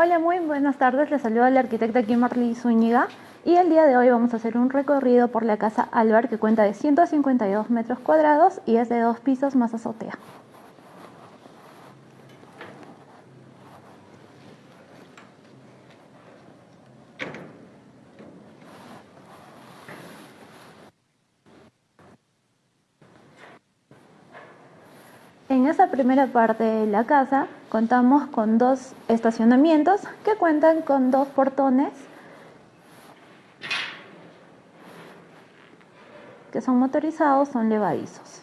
Hola, muy buenas tardes. Les saluda la arquitecta Kimberly Zúñiga y el día de hoy vamos a hacer un recorrido por la casa Álvar que cuenta de 152 metros cuadrados y es de dos pisos más azotea. Esa primera parte de la casa contamos con dos estacionamientos que cuentan con dos portones que son motorizados, son levadizos.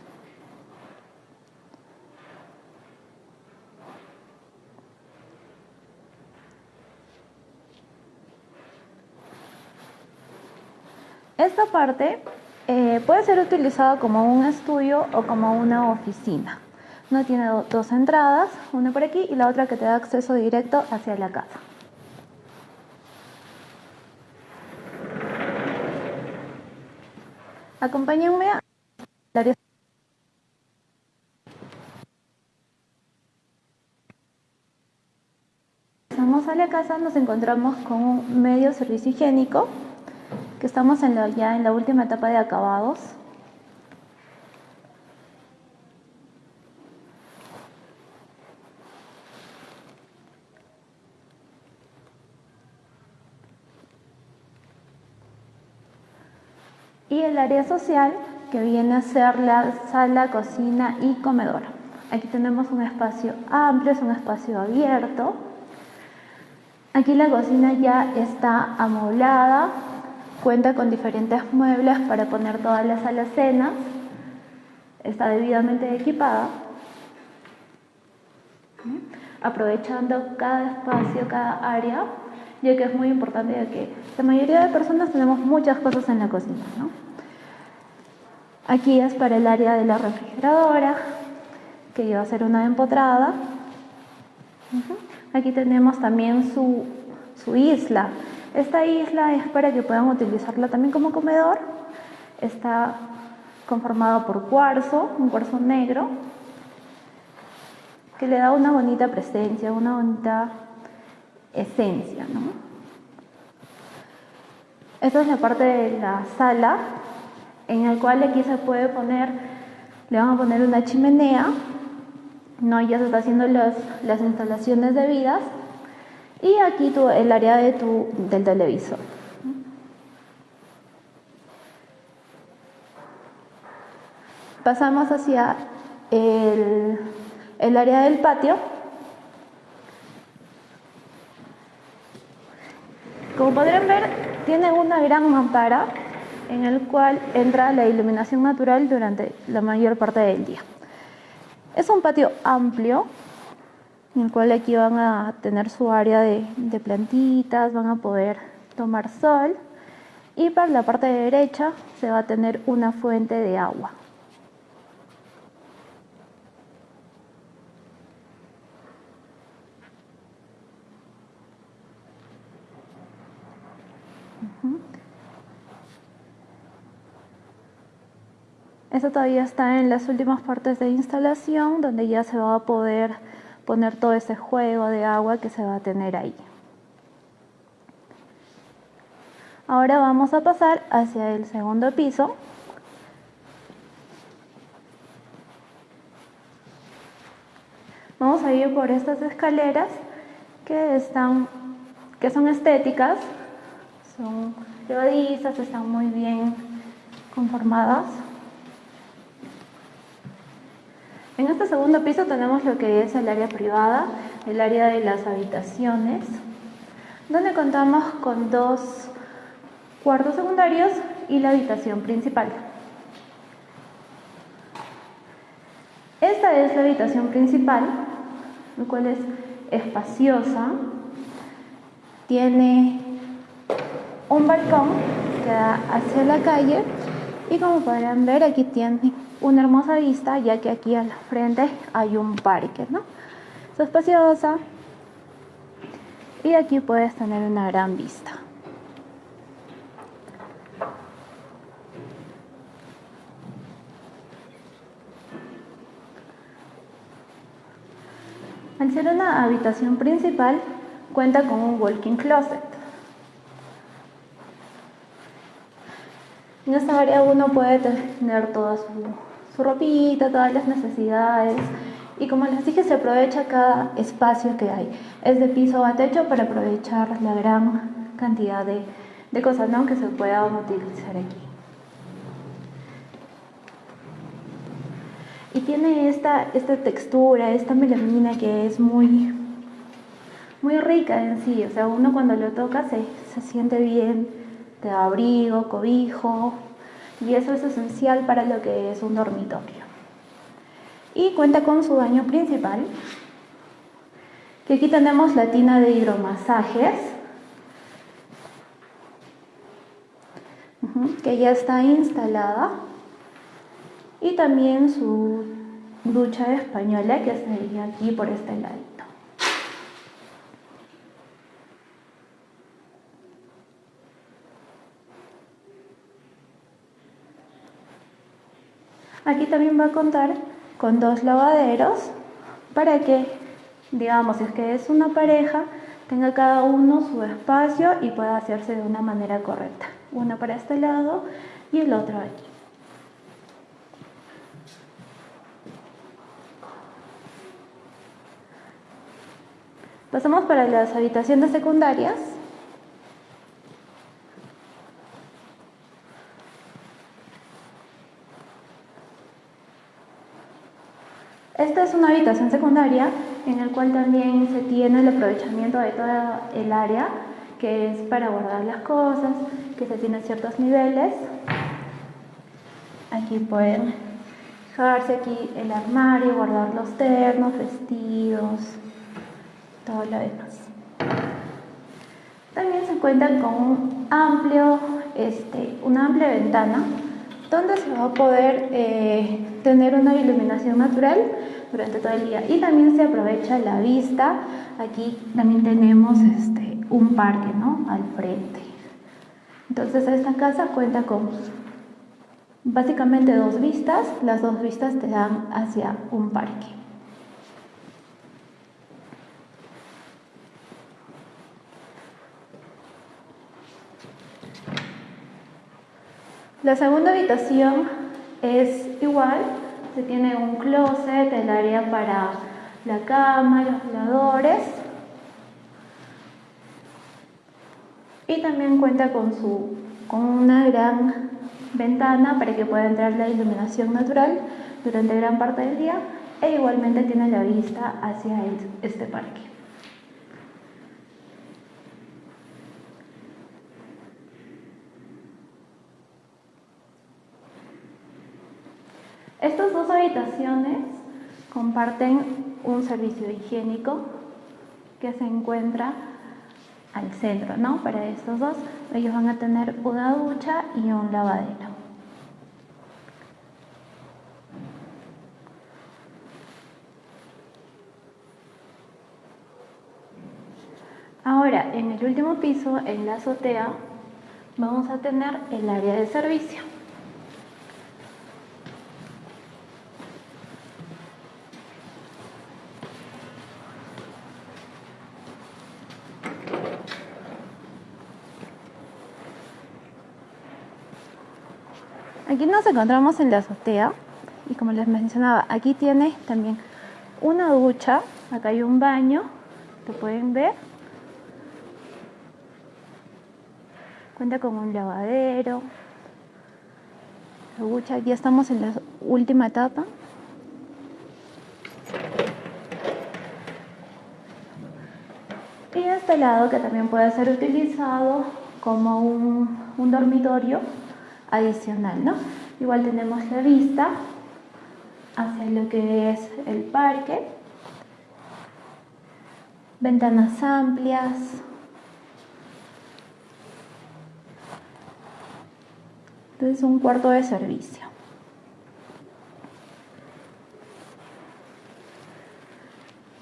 Esta parte eh, puede ser utilizada como un estudio o como una oficina. No tiene dos entradas, una por aquí y la otra que te da acceso directo hacia la casa. Acompáñenme a área Estamos a la casa, nos encontramos con un medio servicio higiénico, que estamos ya en la última etapa de acabados. Y el área social que viene a ser la sala, cocina y comedor. Aquí tenemos un espacio amplio, es un espacio abierto. Aquí la cocina ya está amoblada, cuenta con diferentes muebles para poner todas las alacenas, está debidamente equipada, aprovechando cada espacio, cada área ya que es muy importante ya que la mayoría de personas tenemos muchas cosas en la cocina. ¿no? Aquí es para el área de la refrigeradora, que iba a ser una empotrada. Aquí tenemos también su, su isla. Esta isla es para que puedan utilizarla también como comedor. Está conformado por cuarzo, un cuarzo negro, que le da una bonita presencia, una bonita esencia. ¿no? Esta es la parte de la sala, en el cual aquí se puede poner, le van a poner una chimenea, ¿no? ya se está haciendo las, las instalaciones debidas, y aquí tu, el área de tu, del televisor. Pasamos hacia el, el área del patio, Como podrán ver, tiene una gran mampara en el cual entra la iluminación natural durante la mayor parte del día. Es un patio amplio, en el cual aquí van a tener su área de, plantitas, van a poder tomar sol y para la parte derecha se va a tener una fuente de agua. Esto todavía está en las últimas partes de instalación donde ya se va a poder poner todo ese juego de agua que se va a tener ahí. Ahora vamos a pasar hacia el segundo piso. Vamos a ir por estas escaleras que están que son estéticas, son levadizas, están muy bien conformadas. En este segundo piso tenemos lo que es el área privada, el área de las habitaciones, donde contamos con dos cuartos secundarios y la habitación principal. Esta es la habitación principal, lo cual es espaciosa, tiene un balcón que da hacia la calle y como podrán ver aquí tiene una hermosa vista ya que aquí al frente hay un parque, ¿no? Es espaciosa y aquí puedes tener una gran vista. Al ser una habitación principal, cuenta con un walking closet. En esta área uno puede tener toda su, su ropita, todas las necesidades. Y como les dije, se aprovecha cada espacio que hay. Es de piso a techo para aprovechar la gran cantidad de, de cosas ¿no? que se puedan utilizar aquí. Y tiene esta, esta textura, esta melamina que es muy, muy rica en sí. O sea, uno cuando lo toca se, se siente bien, te da abrigo, cobijo. Y eso es esencial para lo que es un dormitorio. Y cuenta con su baño principal, que aquí tenemos la tina de hidromasajes, que ya está instalada y también su ducha española que sería aquí por este ladito. Aquí también va a contar con dos lavaderos para que, digamos, si es que es una pareja, tenga cada uno su espacio y pueda hacerse de una manera correcta. Uno para este lado y el otro aquí. Pasamos para las habitaciones secundarias. Esta es una habitación secundaria en la cual también se tiene el aprovechamiento de toda el área que es para guardar las cosas, que se tiene ciertos niveles. Aquí pueden dejarse aquí el armario, guardar los ternos, vestidos, todo lo demás. También se cuentan con un amplio, este, una amplia ventana donde se va a poder eh, tener una iluminación natural durante todo el día y también se aprovecha la vista. Aquí también tenemos este, un parque ¿no? al frente. Entonces esta casa cuenta con básicamente dos vistas, las dos vistas te dan hacia un parque. La segunda habitación es igual, se tiene un closet, el área para la cama, los voladores y también cuenta con, su, con una gran ventana para que pueda entrar la iluminación natural durante gran parte del día e igualmente tiene la vista hacia este parque. Estas dos habitaciones comparten un servicio higiénico que se encuentra al centro, ¿no? Para estos dos, ellos van a tener una ducha y un lavadero. Ahora, en el último piso, en la azotea, vamos a tener el área de servicio. Aquí nos encontramos en la azotea y como les mencionaba, aquí tiene también una ducha, acá hay un baño, lo pueden ver. Cuenta con un lavadero. La ducha, ya estamos en la última etapa. Y este lado que también puede ser utilizado como un dormitorio adicional, ¿no? Igual tenemos la vista hacia lo que es el parque, ventanas amplias, entonces un cuarto de servicio.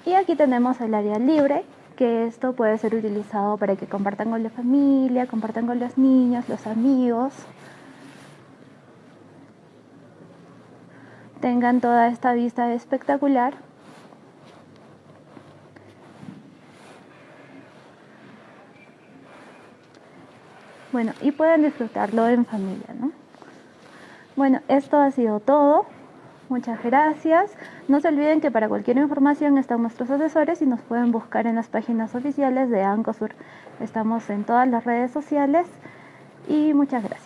Y aquí tenemos el área libre, que esto puede ser utilizado para que compartan con la familia, compartan con los niños, los amigos. tengan toda esta vista espectacular. Bueno, y puedan disfrutarlo en familia, ¿no? Bueno, esto ha sido todo. Muchas gracias. No se olviden que para cualquier información están nuestros asesores y nos pueden buscar en las páginas oficiales de ANCOSUR. Estamos en todas las redes sociales y muchas gracias.